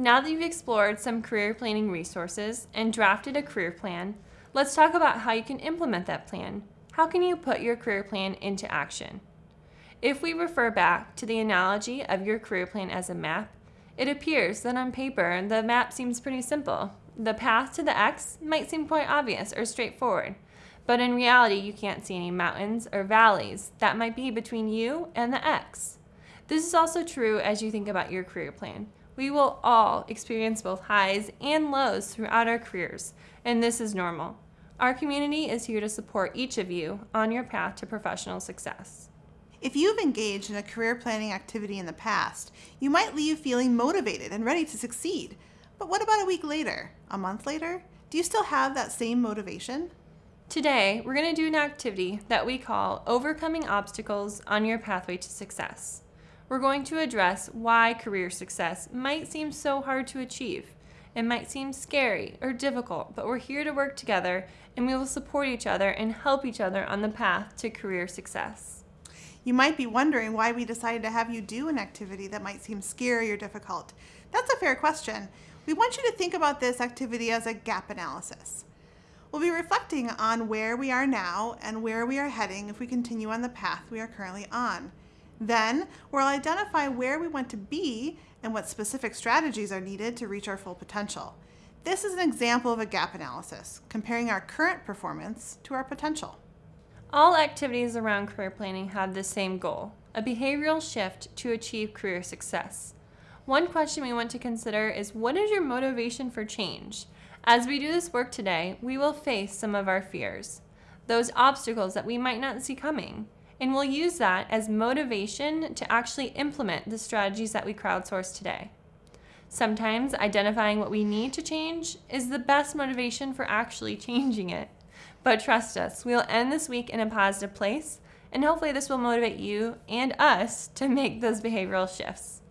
Now that you've explored some career planning resources and drafted a career plan, let's talk about how you can implement that plan. How can you put your career plan into action? If we refer back to the analogy of your career plan as a map, it appears that on paper the map seems pretty simple. The path to the X might seem quite obvious or straightforward, but in reality you can't see any mountains or valleys that might be between you and the X. This is also true as you think about your career plan. We will all experience both highs and lows throughout our careers, and this is normal. Our community is here to support each of you on your path to professional success. If you've engaged in a career planning activity in the past, you might leave feeling motivated and ready to succeed. But what about a week later? A month later? Do you still have that same motivation? Today, we're going to do an activity that we call Overcoming Obstacles on Your Pathway to Success we're going to address why career success might seem so hard to achieve. It might seem scary or difficult, but we're here to work together and we will support each other and help each other on the path to career success. You might be wondering why we decided to have you do an activity that might seem scary or difficult. That's a fair question. We want you to think about this activity as a gap analysis. We'll be reflecting on where we are now and where we are heading if we continue on the path we are currently on. Then we'll identify where we want to be and what specific strategies are needed to reach our full potential. This is an example of a gap analysis, comparing our current performance to our potential. All activities around career planning have the same goal, a behavioral shift to achieve career success. One question we want to consider is what is your motivation for change? As we do this work today, we will face some of our fears, those obstacles that we might not see coming and we'll use that as motivation to actually implement the strategies that we crowdsource today. Sometimes identifying what we need to change is the best motivation for actually changing it. But trust us, we'll end this week in a positive place, and hopefully this will motivate you and us to make those behavioral shifts.